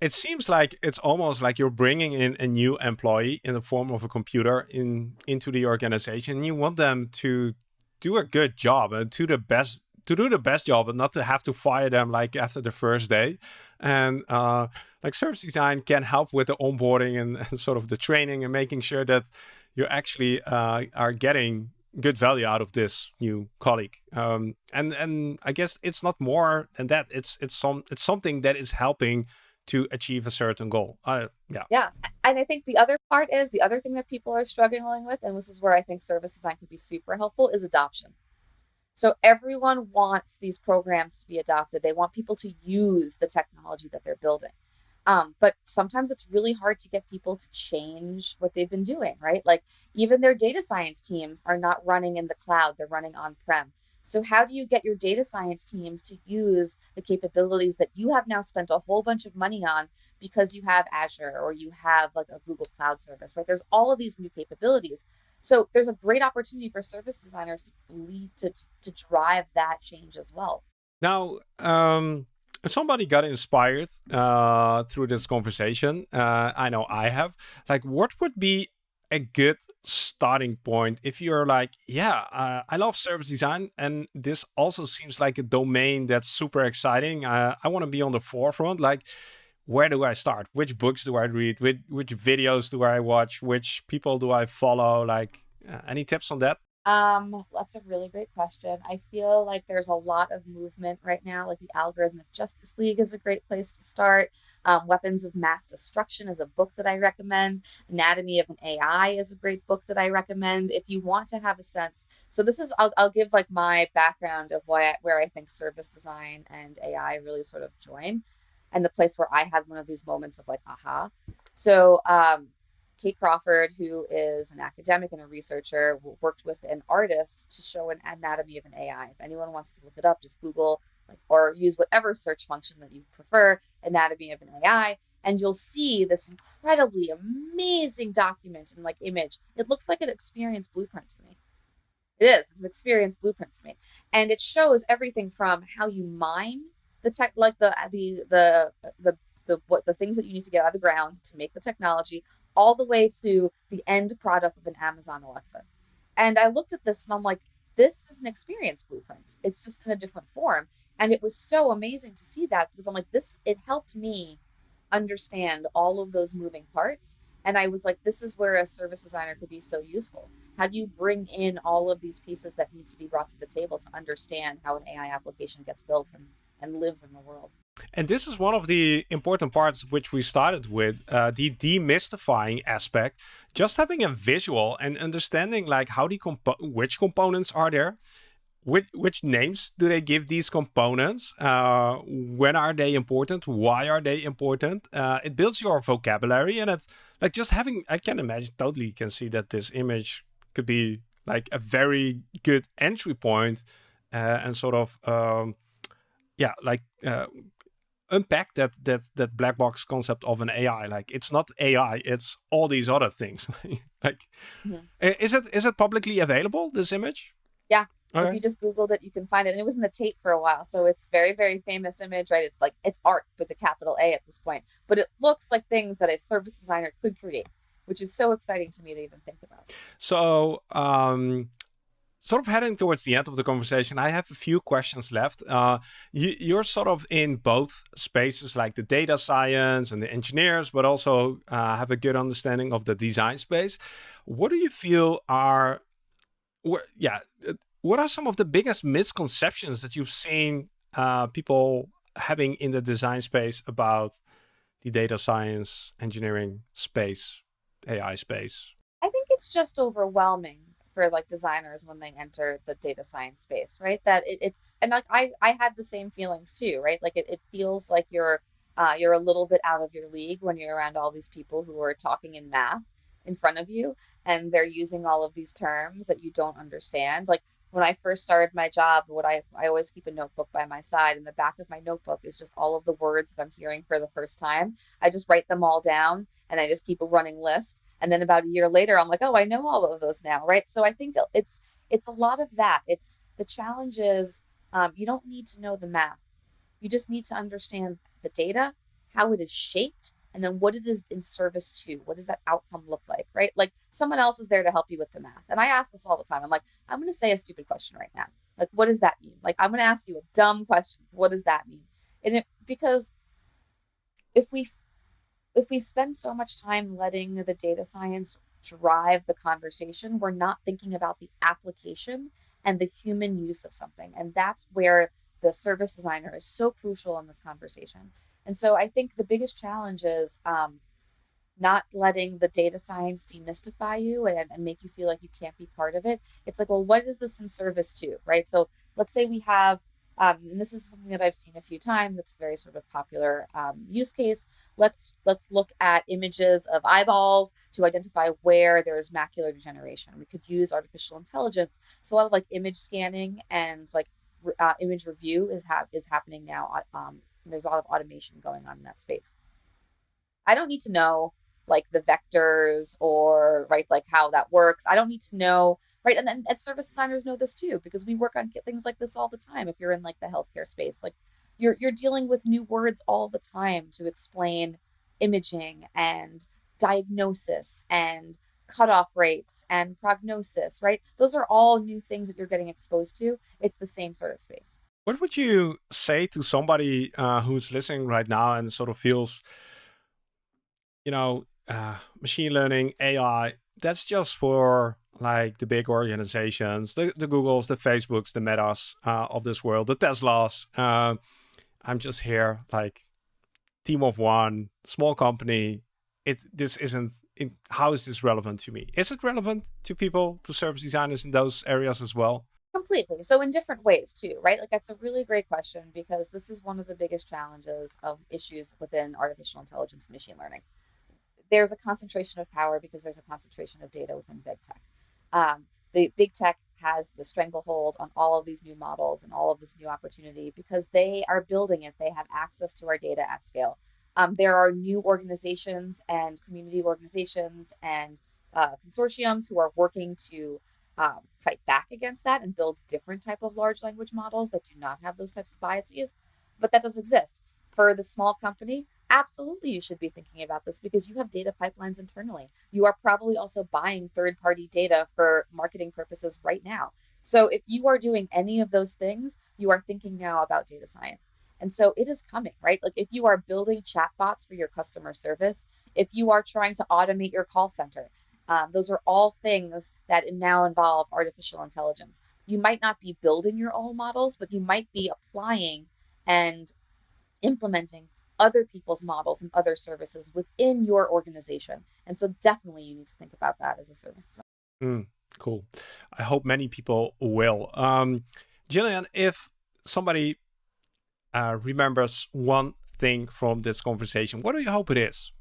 It seems like it's almost like you're bringing in a new employee in the form of a computer in into the organization. You want them to do a good job and to the best to do the best job and not to have to fire them like after the first day. And uh, like service design can help with the onboarding and, and, sort of the training and making sure that you actually uh, are getting good value out of this new colleague. Um, and and I guess it's not more than that. It's it's some it's something that is helping to achieve a certain goal. Uh, yeah. Yeah. And I think the other part is the other thing that people are struggling with, and this is where I think service design can be super helpful, is adoption. So everyone wants these programs to be adopted. They want people to use the technology that they're building. Um, but sometimes it's really hard to get people to change what they've been doing, right? Like even their data science teams are not running in the cloud, they're running on prem. So, how do you get your data science teams to use the capabilities that you have now spent a whole bunch of money on because you have Azure or you have like a Google Cloud service, right? There's all of these new capabilities. So there's a great opportunity for service designers to lead to, to drive that change as well. Now, um, if somebody got inspired uh, through this conversation, uh, I know I have. Like, what would be a good starting point if you're like, yeah, uh, I love service design, and this also seems like a domain that's super exciting. Uh, I want to be on the forefront. Like, where do I start? Which books do I read? Which, which videos do I watch? Which people do I follow? Like, uh, any tips on that? Um, that's a really great question. I feel like there's a lot of movement right now. Like the Algorithmic Justice League is a great place to start. Um, Weapons of Math Destruction is a book that I recommend. Anatomy of an AI is a great book that I recommend. If you want to have a sense, so this is I'll, I'll give like my background of why where I think service design and AI really sort of join, and the place where I had one of these moments of like aha. So um, Kate Crawford, who is an academic and a researcher, worked with an artist to show an anatomy of an AI. If anyone wants to look it up, just Google like, or use whatever search function that you prefer, anatomy of an AI, and you'll see this incredibly amazing document and like image. It looks like an experience blueprint to me. It is. It's an experience blueprint to me, and it shows everything from how you mine the tech, like the uh, the the the the what the things that you need to get out of the ground to make the technology all the way to the end product of an Amazon Alexa. And I looked at this and I'm like, this is an experience blueprint. It's just in a different form. And it was so amazing to see that because I'm like, this, it helped me understand all of those moving parts. And I was like, this is where a service designer could be so useful. How do you bring in all of these pieces that need to be brought to the table to understand how an AI application gets built and, and lives in the world? And this is one of the important parts which we started with, uh, the demystifying aspect. Just having a visual and understanding like how the compo which components are there, which which names do they give these components, uh, when are they important, why are they important. Uh, it builds your vocabulary and it like just having. I can imagine totally can see that this image could be like a very good entry point, uh, and sort of. Um, yeah, like uh, unpack that that that black box concept of an AI. Like it's not AI, it's all these other things. like mm-hmm. is it is it publicly available, this image? Yeah. Okay. If you just Googled it, you can find it. And it was in the Tate for a while. So it's very, very famous image, right? It's like it's art with a capital A at this point. But it looks like things that a service designer could create, which is so exciting to me to even think about. So um sort of heading towards the end of the conversation, I have a few questions left. Uh, you, are sort of in both spaces, like the data science and the engineers, but also uh, have a good understanding of the design space. What do you feel are, yeah, uh, what are some of the biggest misconceptions that you've seen uh, people having in the design space about the data science, engineering space, AI space? I think it's just overwhelming for like designers when they enter the data science space, right? That it, it's and like I I had the same feelings too, right? Like it, it feels like you're uh, you're a little bit out of your league when you're around all these people who are talking in math in front of you and they're using all of these terms that you don't understand. Like when I first started my job, what I, I always keep a notebook by my side. and the back of my notebook is just all of the words that I'm hearing for the first time. I just write them all down and I just keep a running list and then about a year later i'm like oh i know all of those now right? So i think it's it's a lot of that. It's the challenge is um, you don't need to know the math you just need to understand the data how it is shaped and then what it is in service to. What does that outcome look like right? Like someone else is there to help you with the math. And i ask this all the time. I'm like i'm going to say a stupid question right now. Like what does that mean? Like i'm going to ask you a dumb question. What does that mean? And it because if we if we spend so much time letting the data science drive the conversation, we're not thinking about the application and the human use of something. And that's where the service designer is so crucial in this conversation. And so I think the biggest challenge is um, not letting the data science demystify you and, and make you feel like you can't be part of it. It's like, well, what is this in service to, right? So let's say we have um, and this is something that I've seen a few times. It's a very sort of popular um, use case. Let's let's look at images of eyeballs to identify where there's macular degeneration. We could use artificial intelligence. So a lot of like image scanning and like uh, image review is ha- is happening now. Um, there's a lot of automation going on in that space. I don't need to know like the vectors or right like how that works. I don't need to know right and then and service designers know this too because we work on things like this all the time if you're in like the healthcare space like you're you're dealing with new words all the time to explain imaging and diagnosis and cutoff rates and prognosis, right? Those are all new things that you're getting exposed to. It's the same sort of space. What would you say to somebody uh, who's listening right now and sort of feels, you know, uh, machine learning, AI, that's just for like the big organizations, the, the Googles, the Facebooks, the Metas uh, of this world, the Teslas. Uh, I'm just here like team of one, small company. It this isn't. In, how is this relevant to me? Is it relevant to people, to service designers in those areas as well? Completely. So in different ways too, right? Like that's a really great question because this is one of the biggest challenges of issues within artificial intelligence and machine learning. There's a concentration of power because there's a concentration of data within big tech. Um, the big tech has the stranglehold on all of these new models and all of this new opportunity because they are building it. They have access to our data at scale. Um, there are new organizations and community organizations and uh, consortiums who are working to um, fight back against that and build different type of large language models that do not have those types of biases. But that does exist. For the small company, absolutely you should be thinking about this because you have data pipelines internally. You are probably also buying third party data for marketing purposes right now. So if you are doing any of those things, you are thinking now about data science. And so it is coming, right? Like if you are building chatbots for your customer service, if you are trying to automate your call center, um, those are all things that now involve artificial intelligence. You might not be building your own models, but you might be applying and implementing other people's models and other services within your organization. And so definitely you need to think about that as a service design. Mm, cool. I hope many people will. Um, Gillian, if somebody uh, remembers one thing from this conversation, what do you hope it is?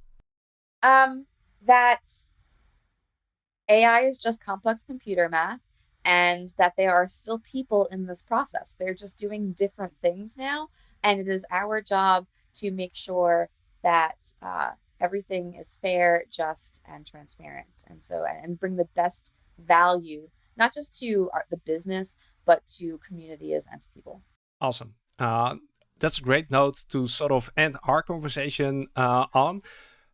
Um, that AI is just complex computer math and that there are still people in this process. They're just doing different things now. And it is our job to make sure that uh, everything is fair, just, and transparent. And so, and bring the best value, not just to our, the business, but to communities and to people. Awesome. Uh, that's a great note to sort of end our conversation uh, on.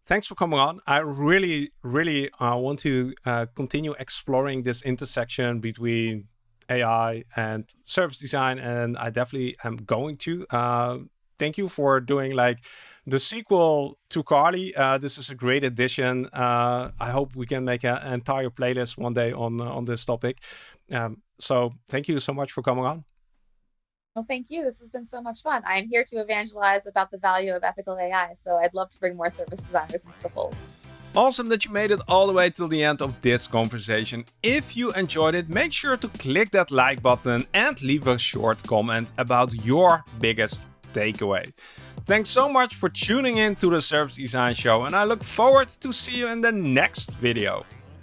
Thanks for coming on. I really, really uh, want to uh, continue exploring this intersection between AI and service design, and I definitely am going to. Thank you for doing like the sequel to Carly. Uh, this is a great addition. Uh, I hope we can make a, an entire playlist one day on uh, on this topic. Um, so thank you so much for coming on. Well, thank you. This has been so much fun. I'm here to evangelize about the value of ethical AI, so I'd love to bring more service designers into the fold. Awesome that you made it all the way till the end of this conversation. If you enjoyed it, make sure to click that like button and leave a short comment about your biggest takeaway. Thanks so much for tuning in to the Service Design Show and I look forward to see you in the next video.